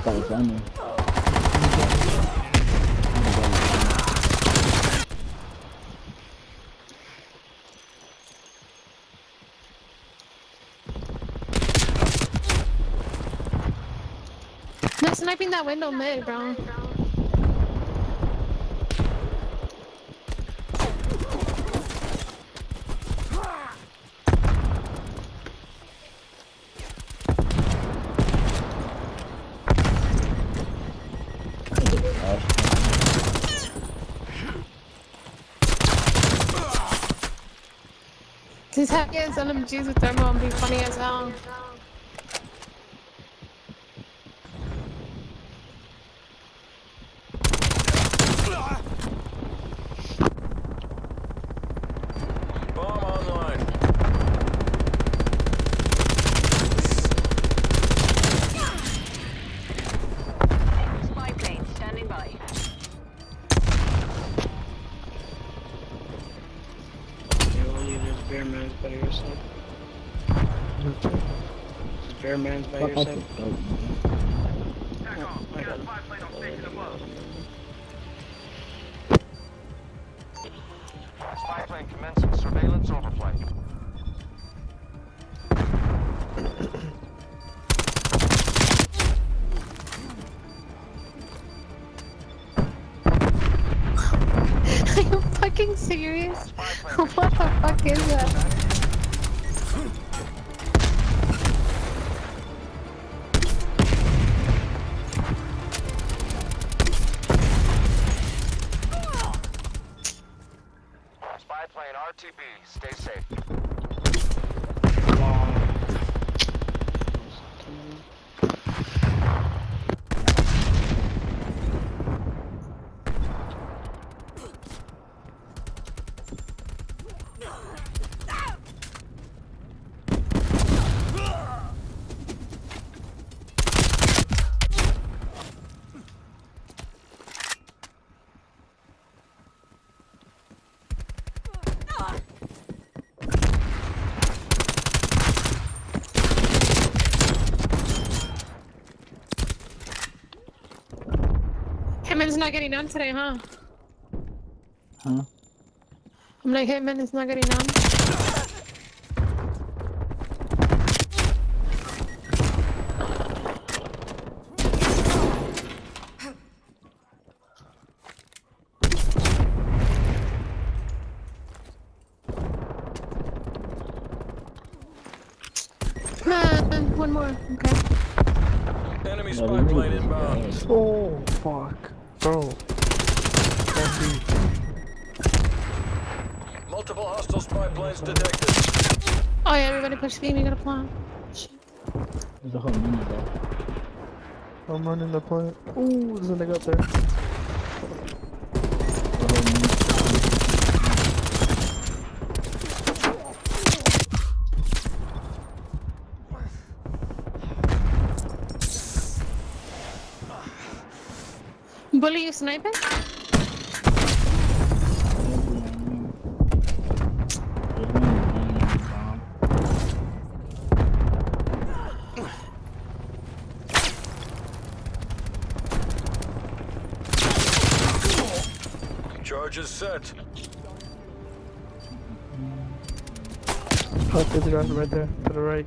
Pausando. Sniping that window mid, bro. These heavy ass LMGs with thermal and be funny as hell. There's bear mans by Fuck off yourself. the scope, man. Oh, I got it. Spy plane commencing surveillance overflight. Are you fucking serious? what the fuck is that? Not getting on today, huh? Huh? I'm like, Hitman is not getting on. One more. Okay. Enemy Yeah, spy plane inbound. Oh, fuck. Bro. Can't Multiple hostile spy planes detected. Oh yeah, everybody push B. We got a plan. Shit. There's a whole mini though. be. I'm running the plant. Ooh, there's a nigga up there. Bully, you sniping? Charges set. Oh, there's a guy right there, to the right.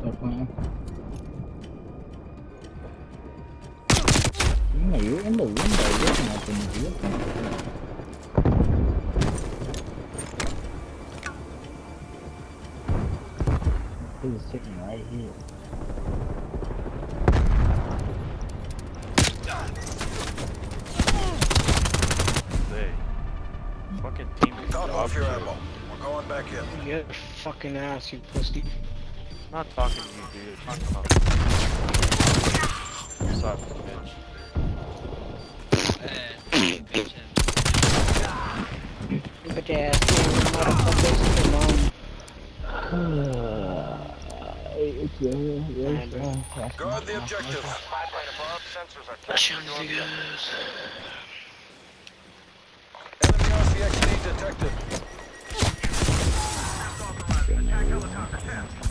Stop playing. You you're in the window looking at them. Looking at them. He was sitting right here. They fucking team Top off your ammo. We're going back in. Get fucking ass, you pussy. I'm not talking to you, dude. I'm talking about. Suck, bitch. Bitch ass, motherfuckers. Come on. it's, uh, it's, uh, Guard the objective. Enemy RCXD detected.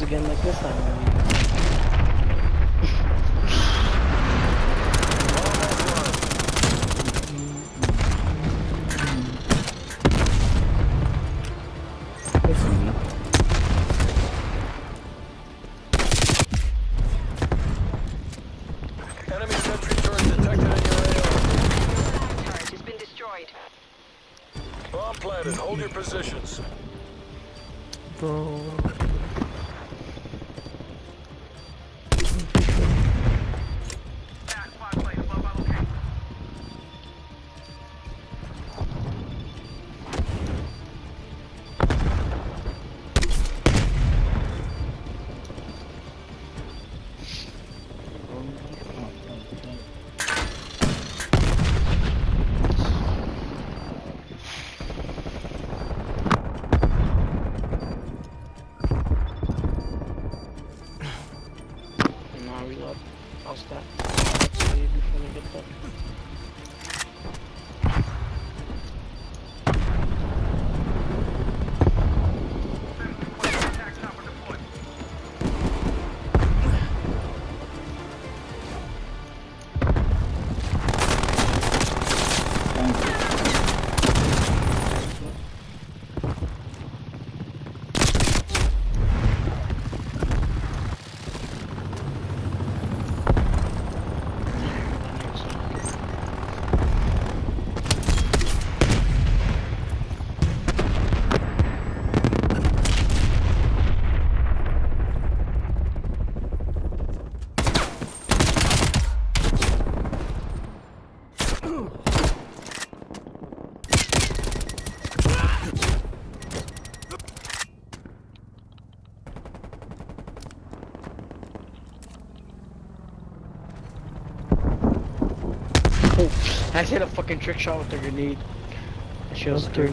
lose again like this time. Enemy sentry turret detected in your AO. Turret has been destroyed. Bomb planted. Hold your positions. Bro. I hit a fucking trick shot with a grenade. That shit was dirty.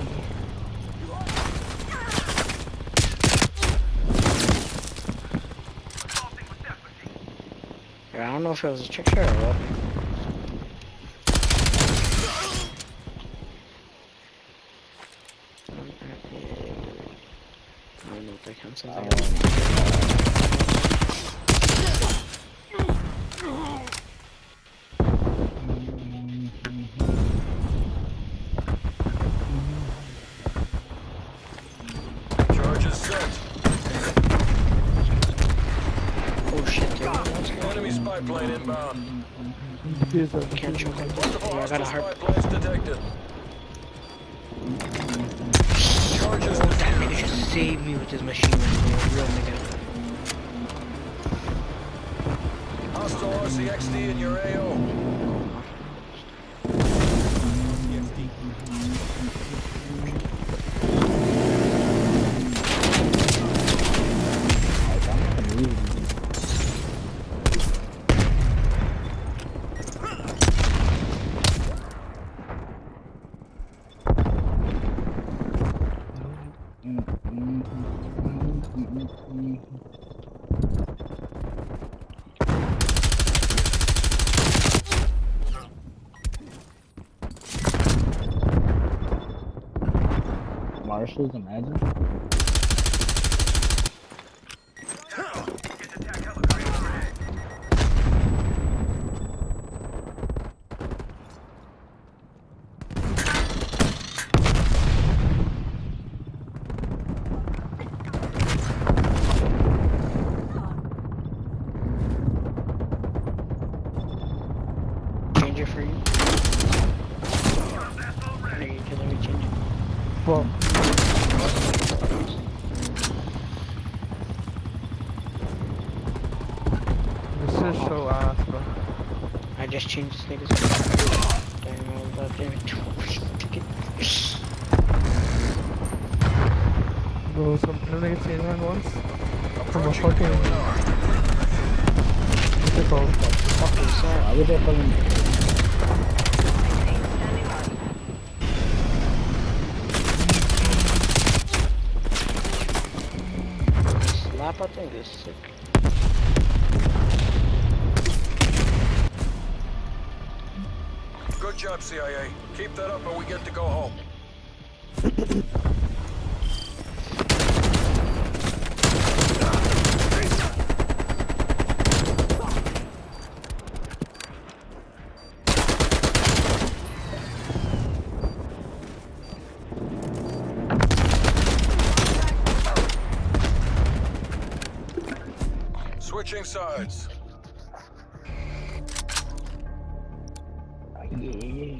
Yeah, I don't know if it was a trick shot or what. I don't going on? Enemy spy plane inbound. Here's a Can't choke on Yeah, I got a spy heart. planes detected. Charges That nigga just saved me with his machine gun, bro. Real nigga. Hostile RCXD in your AO. Marshalls, imagine. Change it for you. No, you let me change it. This is so ass, bro. I just changed this nigga's. Damn, I was about to. Bro, some nigga changed mine once. From ah, a fucking. What's it called? Fuck is that? Why would they fucking Standing by. Slap, I think is sick. Good job, CIA. Keep that up and we get to go home. sides. Yeah.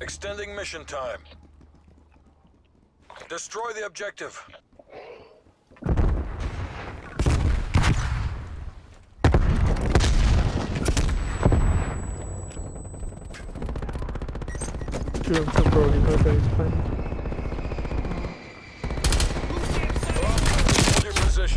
Extending mission time. Destroy the objective. Shoot him some bro, he knows that he's playing. Oh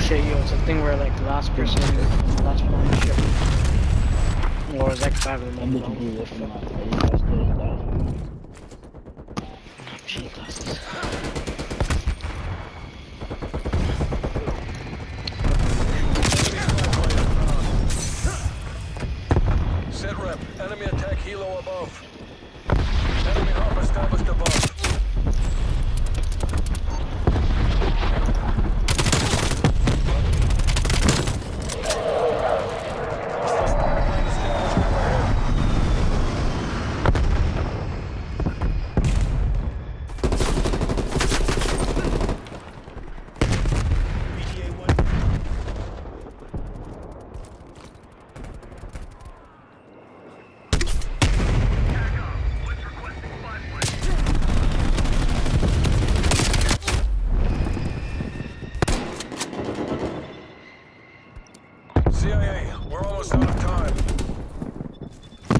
shit, yo, it's a thing where like the last person, last one ship. Or is X5 of When them? did you do this in my face? I still ain't that. Shit, glasses. Set rep. Enemy attack helo above. Enemy hop established above. Hostile spy plane established overhead. CIA, we're almost out of time.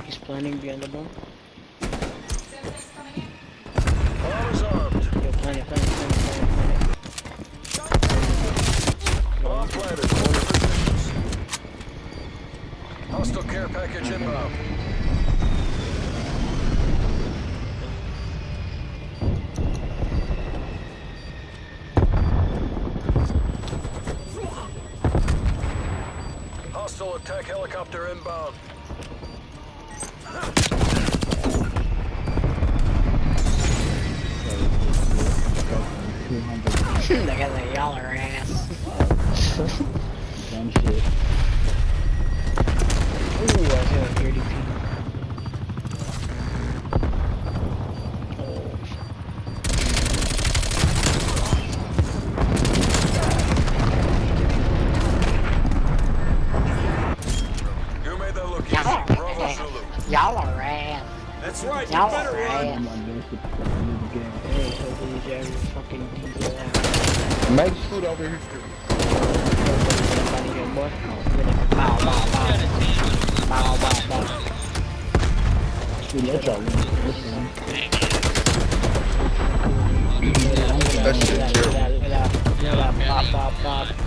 He's planning behind the bomb. Planted. Positions. Hostile care package inbound. Hostile attack helicopter inbound. Look at that y'all ass. dumb shit. Ooh, I see like 30 people. Oh, You made that look easy. Bravo Zulu. Y'all are ass. That's right. Y'all are ass. I'm Make food over here. Bow, bow, bow. Bow, bow, bow. Shoot, no trouble. That shit terrible. Yeah, yeah, yeah. Pop, pop, pop.